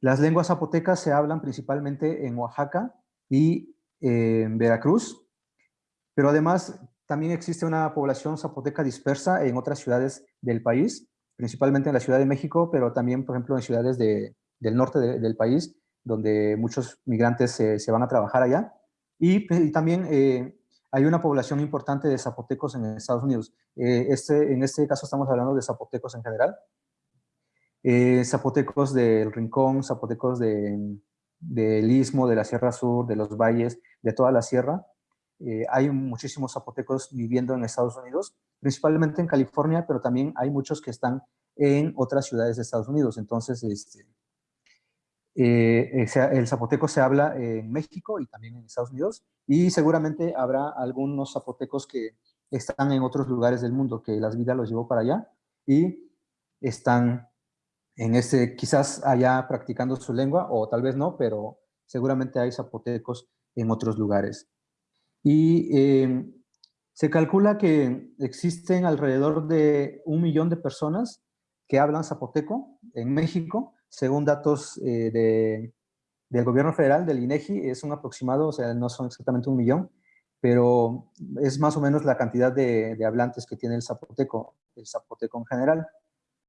Las lenguas zapotecas se hablan principalmente en Oaxaca y en Veracruz, pero además también existe una población zapoteca dispersa en otras ciudades del país, principalmente en la Ciudad de México, pero también, por ejemplo, en ciudades del norte del país, donde muchos migrantes se van a trabajar allá. Y, también eh, hay una población importante de zapotecos en Estados Unidos. Eh, este, en este caso estamos hablando de zapotecos en general, eh, zapotecos del Rincón, zapotecos del Istmo, de la Sierra Sur, de los valles, de toda la sierra. Eh, hay muchísimos zapotecos viviendo en Estados Unidos, principalmente en California, pero también hay muchos que están en otras ciudades de Estados Unidos. Entonces, este, eh, el zapoteco se habla en México y también en Estados Unidos, y seguramente habrá algunos zapotecos que están en otros lugares del mundo, que las vidas los llevó para allá, y están en ese, quizás allá practicando su lengua, o tal vez no, pero seguramente hay zapotecos en otros lugares. Y em, se calcula que existen alrededor de un millón de personas que hablan zapoteco en México, según datos eh, de, del gobierno federal, del INEGI, es un aproximado, o sea, no son exactamente un millón, pero es más o menos la cantidad de, de hablantes que tiene el zapoteco, el zapoteco en general.